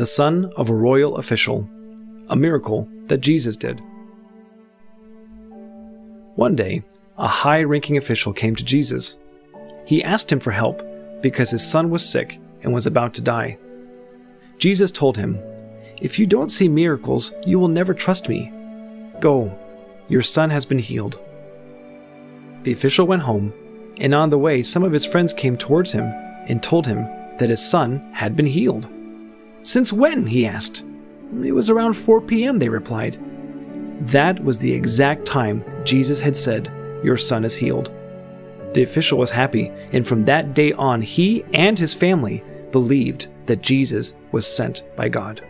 the son of a royal official, a miracle that Jesus did. One day, a high ranking official came to Jesus. He asked him for help because his son was sick and was about to die. Jesus told him, If you don't see miracles, you will never trust me. Go, your son has been healed. The official went home, and on the way, some of his friends came towards him and told him that his son had been healed. Since when? he asked. It was around 4 p.m., they replied. That was the exact time Jesus had said, Your son is healed. The official was happy, and from that day on, he and his family believed that Jesus was sent by God.